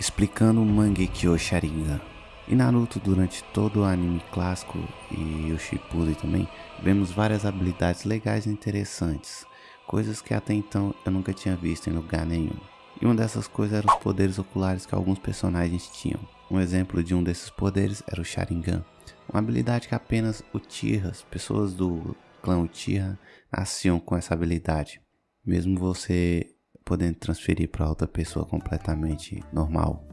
explicando o Mangekyo Sharingan. Em Naruto, durante todo o anime clássico e o Shippuden também, vemos várias habilidades legais e interessantes, coisas que até então eu nunca tinha visto em lugar nenhum. E uma dessas coisas eram os poderes oculares que alguns personagens tinham. Um exemplo de um desses poderes era o Sharingan, uma habilidade que apenas Uchihas, pessoas do clã Uchiha, nasciam com essa habilidade. Mesmo você podendo transferir para outra pessoa completamente normal.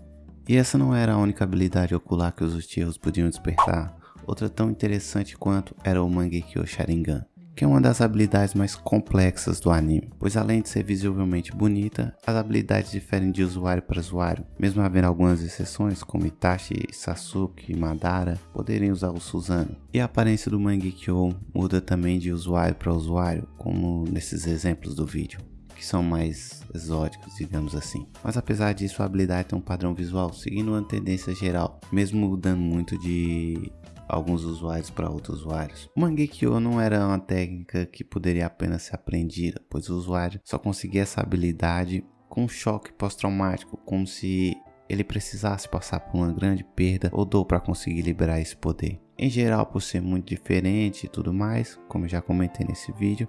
E essa não era a única habilidade ocular que os Uchihas podiam despertar. Outra tão interessante quanto era o Mangekyo Sharingan, que é uma das habilidades mais complexas do anime, pois além de ser visivelmente bonita, as habilidades diferem de usuário para usuário, mesmo havendo algumas exceções como Itachi, Sasuke e Madara poderem usar o Susanoo. E a aparência do Mangekyo muda também de usuário para usuário, como nesses exemplos do vídeo que são mais exóticos, digamos assim. Mas apesar disso, a habilidade tem um padrão visual, seguindo uma tendência geral, mesmo mudando muito de alguns usuários para outros usuários. O Mangekyo não era uma técnica que poderia apenas ser aprendida, pois o usuário só conseguia essa habilidade com um choque pós-traumático, como se ele precisasse passar por uma grande perda ou dor para conseguir liberar esse poder. Em geral, por ser muito diferente e tudo mais, como já comentei nesse vídeo,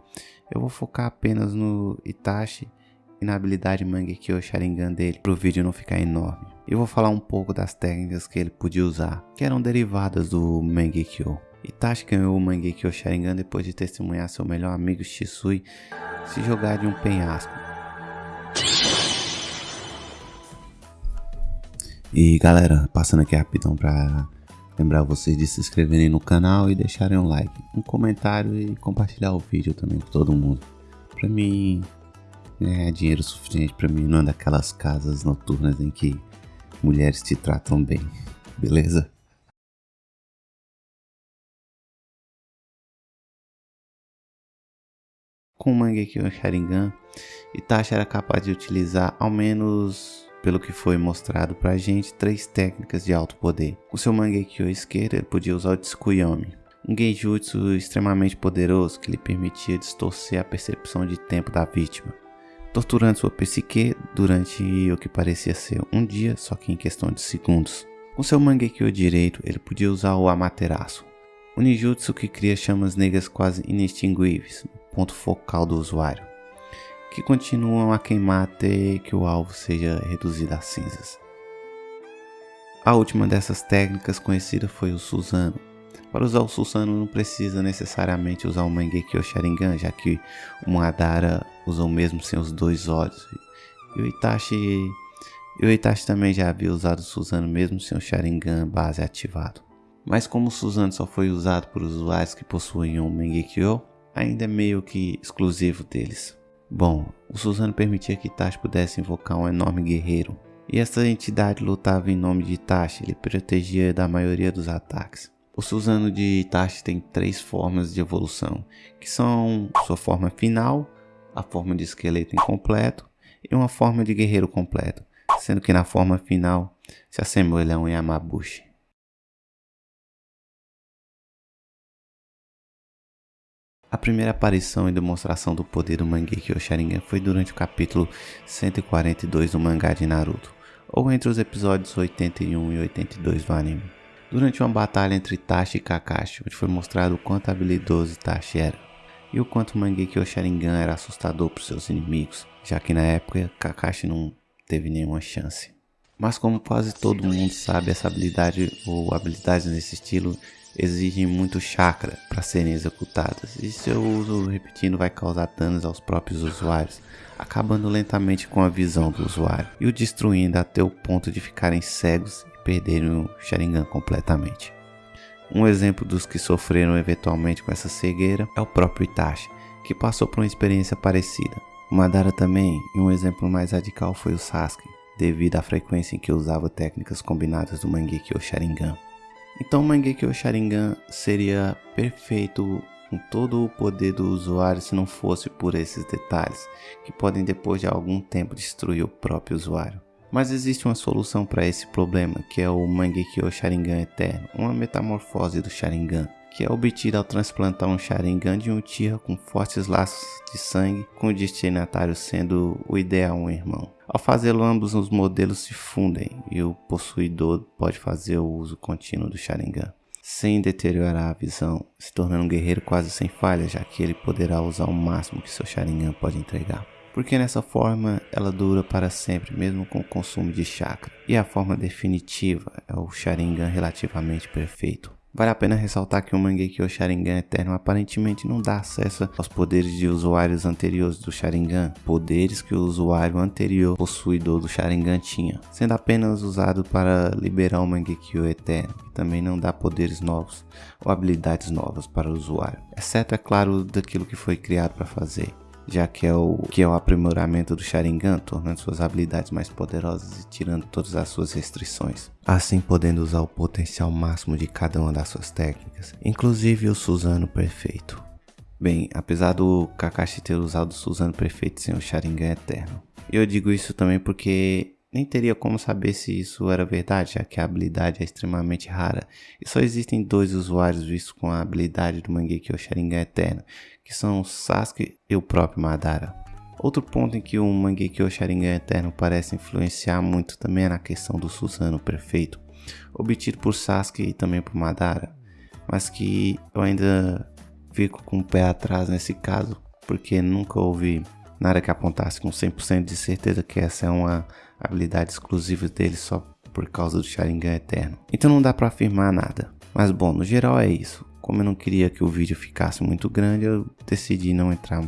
eu vou focar apenas no Itachi e na habilidade Mangekyo Sharingan dele, para o vídeo não ficar enorme. Eu vou falar um pouco das técnicas que ele podia usar, que eram derivadas do Mangekyo. Itachi ganhou o Mangekyo Sharingan depois de testemunhar seu melhor amigo Shisui se jogar de um penhasco. E galera, passando aqui rapidão para Lembrar vocês de se inscreverem no canal e deixarem um like, um comentário e compartilhar o vídeo também com todo mundo. Pra mim, é dinheiro suficiente pra mim não é daquelas casas noturnas em que mulheres te tratam bem, beleza? Com o Mangekyo Sharingan, Itachi era capaz de utilizar ao menos pelo que foi mostrado pra gente, três técnicas de alto poder. Com seu Mangekyo esquerdo, ele podia usar o Tsukuyomi, um genjutsu extremamente poderoso que lhe permitia distorcer a percepção de tempo da vítima, torturando sua psique durante o que parecia ser um dia, só que em questão de segundos. Com seu Mangekyo direito, ele podia usar o Amaterasu, um ninjutsu que cria chamas negras quase inextinguíveis, ponto focal do usuário que continuam a queimar até que o alvo seja reduzido a cinzas. A última dessas técnicas conhecida foi o Susano. Para usar o Susano não precisa necessariamente usar o Mangekyo Sharingan, já que o Madara usa o mesmo sem os dois olhos. E o Itachi, e o Itachi também já havia usado o Susano mesmo sem o Sharingan base ativado. Mas como o Susano só foi usado por usuários que possuíam o Mangekyo, ainda é meio que exclusivo deles. Bom, o Suzano permitia que Itachi pudesse invocar um enorme guerreiro, e essa entidade lutava em nome de Itachi, ele protegia da maioria dos ataques. O Suzano de Itachi tem três formas de evolução, que são sua forma final, a forma de esqueleto incompleto e uma forma de guerreiro completo, sendo que na forma final se assemelha a um Yamabushi. A primeira aparição e demonstração do poder do Mangekyo Sharingan foi durante o capítulo 142 do mangá de Naruto, ou entre os episódios 81 e 82 do anime. Durante uma batalha entre Itachi e Kakashi, onde foi mostrado o quanto habilidoso Itachi era, e o quanto o Mangekyo Sharingan era assustador para seus inimigos, já que na época Kakashi não teve nenhuma chance. Mas como quase todo mundo sabe, essa habilidade ou habilidades nesse estilo exigem muito chakra para serem executadas, e seu uso repetindo vai causar danos aos próprios usuários, acabando lentamente com a visão do usuário e o destruindo até o ponto de ficarem cegos e perderem o Sharingan completamente. Um exemplo dos que sofreram eventualmente com essa cegueira é o próprio Itachi, que passou por uma experiência parecida. O Madara também, e um exemplo mais radical foi o Sasuke, devido à frequência em que usava técnicas combinadas do Mangekyo Sharingan. Então Mangekyo Sharingan seria perfeito com todo o poder do usuário se não fosse por esses detalhes, que podem depois de algum tempo destruir o próprio usuário. Mas existe uma solução para esse problema, que é o Mangekyo Sharingan Eterno, uma metamorfose do Sharingan, que é obtida ao transplantar um Sharingan de um Uchiha com fortes laços de sangue, com o destinatário sendo o ideal um irmão. Ao fazê-lo, ambos os modelos se fundem e o possuidor pode fazer o uso contínuo do Sharingan, sem deteriorar a visão, se tornando um guerreiro quase sem falha, já que ele poderá usar o máximo que seu Sharingan pode entregar porque nessa forma ela dura para sempre, mesmo com o consumo de chakra. E a forma definitiva é o Sharingan relativamente perfeito. Vale a pena ressaltar que o Mangekyo Sharingan Eterno. Aparentemente não dá acesso aos poderes de usuários anteriores do Sharingan, poderes que o usuário anterior possuidor do Sharingan tinha, sendo apenas usado para liberar o Mangekyo Eterno, que também não dá poderes novos ou habilidades novas para o usuário, exceto, é claro, daquilo que foi criado para fazer já que é o que é o aprimoramento do Sharingan, tornando suas habilidades mais poderosas e tirando todas as suas restrições, assim podendo usar o potencial máximo de cada uma das suas técnicas, inclusive o Suzano Perfeito. Bem, apesar do Kakashi ter usado o Suzano Perfeito sem o Sharingan Eterno. Eu digo isso também porque nem teria como saber se isso era verdade, já que a habilidade é extremamente rara e só existem dois usuários vistos com a habilidade do Mangekyo Sharingan Eterno, que são Sasuke e o próprio Madara. Outro ponto em que o Mangekyo Sharingan Eterno parece influenciar muito também é na questão do Susanoo perfeito, obtido por Sasuke e também por Madara, mas que eu ainda fico com o pé atrás nesse caso, porque nunca houve nada que apontasse com 100% de certeza que essa é uma habilidade exclusiva dele só por causa do Sharingan Eterno. Então não dá para afirmar nada. Mas bom, no geral é isso. Como eu não queria que o vídeo ficasse muito grande, eu decidi não entrar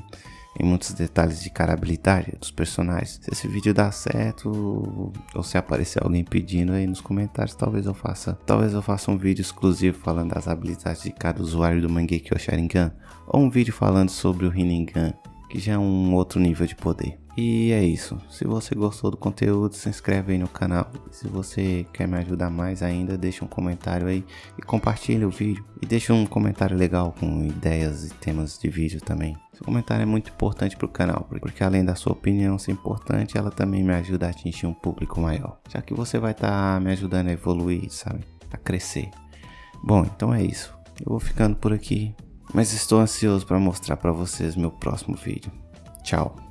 em muitos detalhes de cada habilidade dos personagens. Se esse vídeo dá certo ou se aparecer alguém pedindo aí nos comentários, talvez eu faça, talvez eu faça um vídeo exclusivo falando das habilidades de cada usuário do Mangekyo Sharingan ou um vídeo falando sobre o Rinnegan que já é um outro nível de poder. E é isso. Se você gostou do conteúdo, se inscreve aí no canal. Se você quer me ajudar mais ainda, deixa um comentário aí e compartilha o vídeo. E deixa um comentário legal com ideias e temas de vídeo também. Seu comentário é muito importante para o canal, porque além da sua opinião ser importante, ela também me ajuda a atingir um público maior. Já que você vai estar tá me ajudando a evoluir, sabe? A crescer. Bom, então é isso. Eu vou ficando por aqui mas estou ansioso para mostrar para vocês meu próximo vídeo. Tchau!